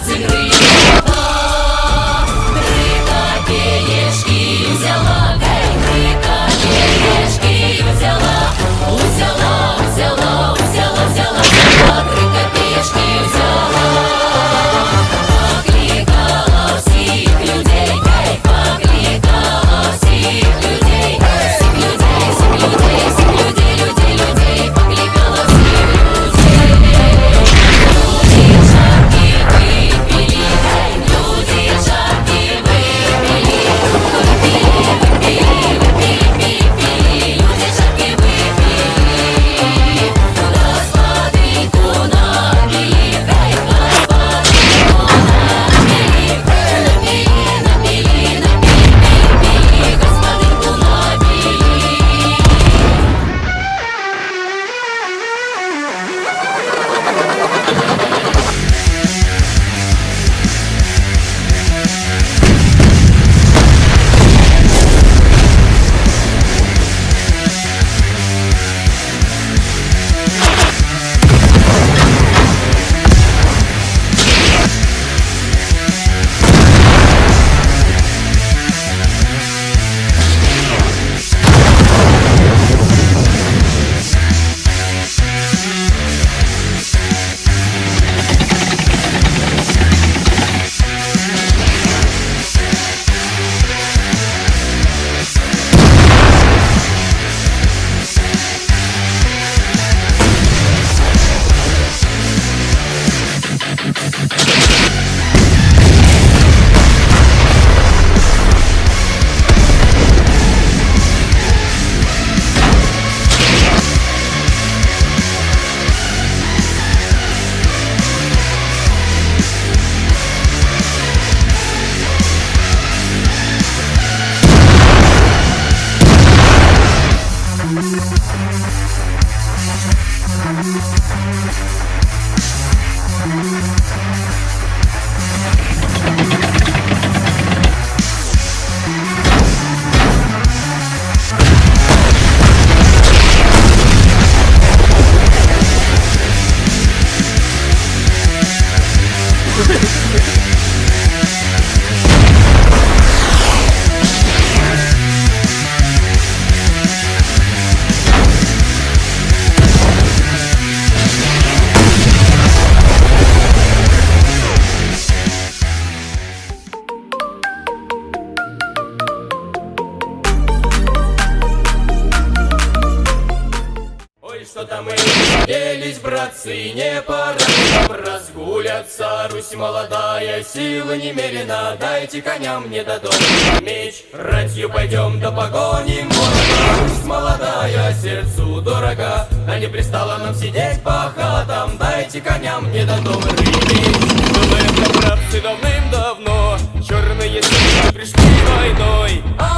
It's силы немерено Дайте коням мне дадут. Меч Ратью пойдем да погоним врага Русь молодая, сердцу дорога А не пристало нам сидеть по хатам. Дайте коням мне дадут. Меч Думаем, братцы, давным-давно. Черные силы пришли войной. А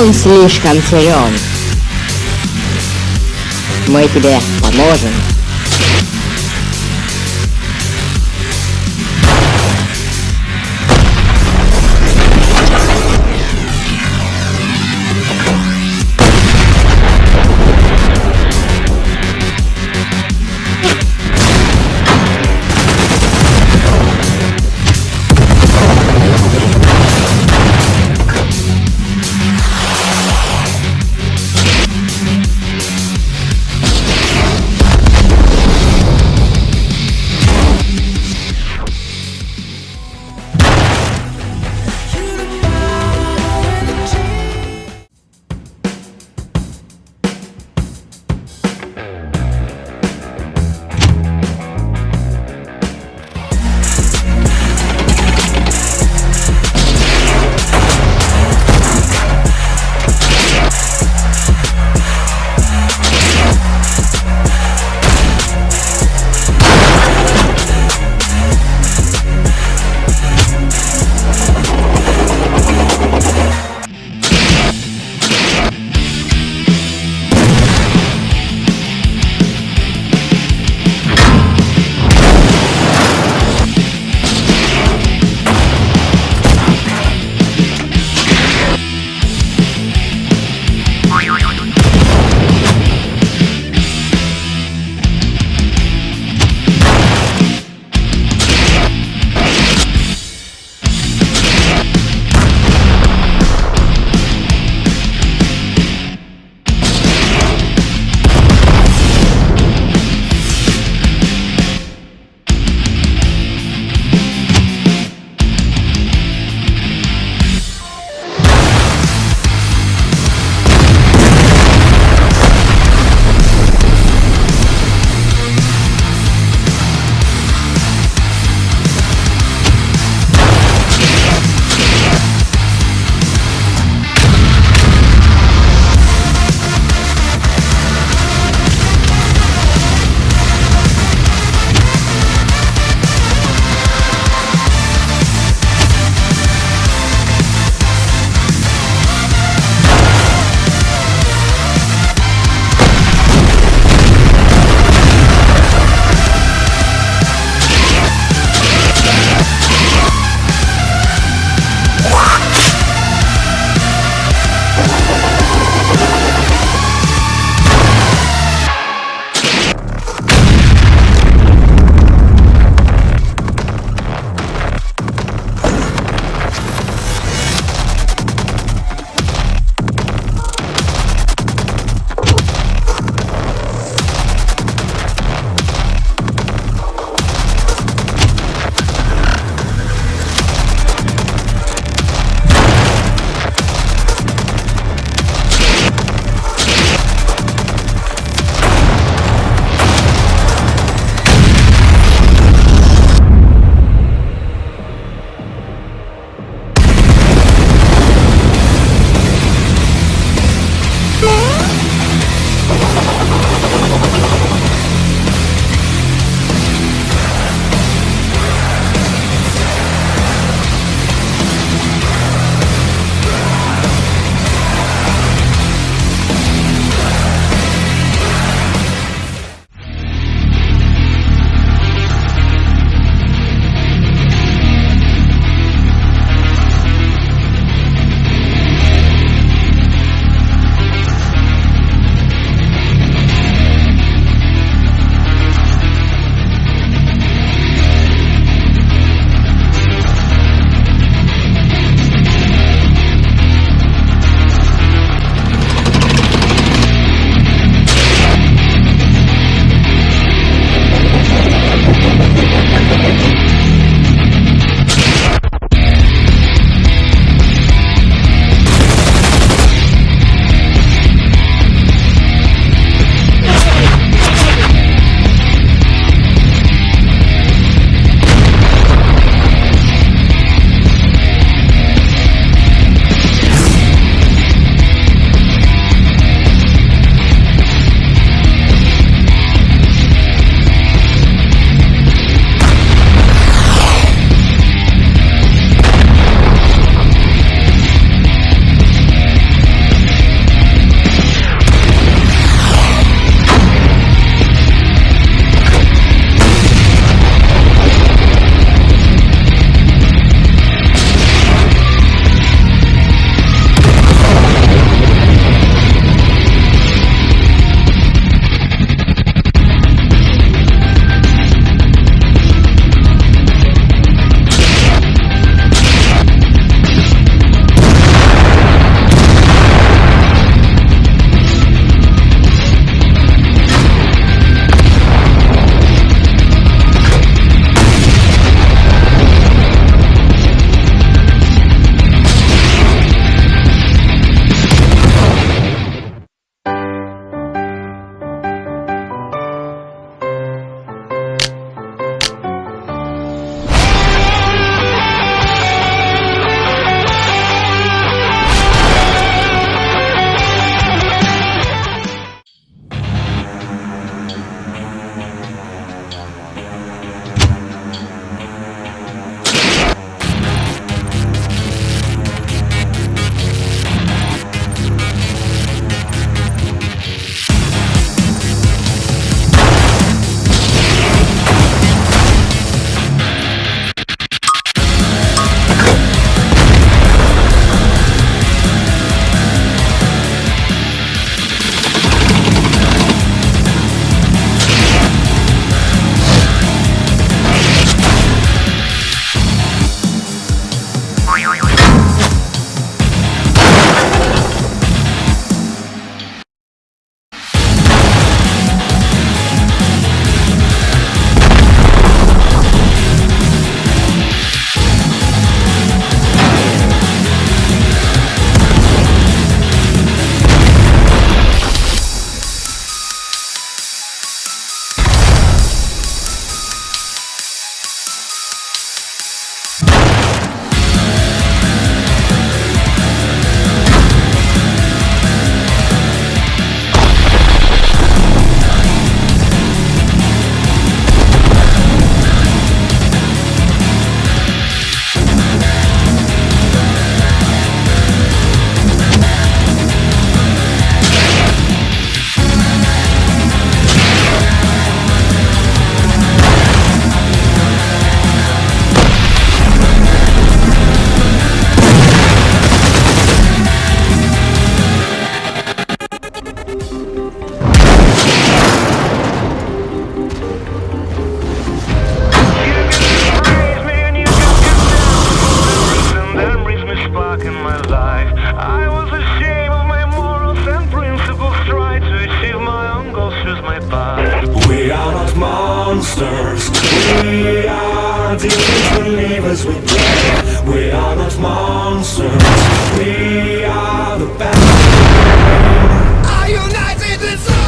Он слишком силен. Мы тебе поможем. We are deep believers, we play We are not monsters We are the best Are united in soul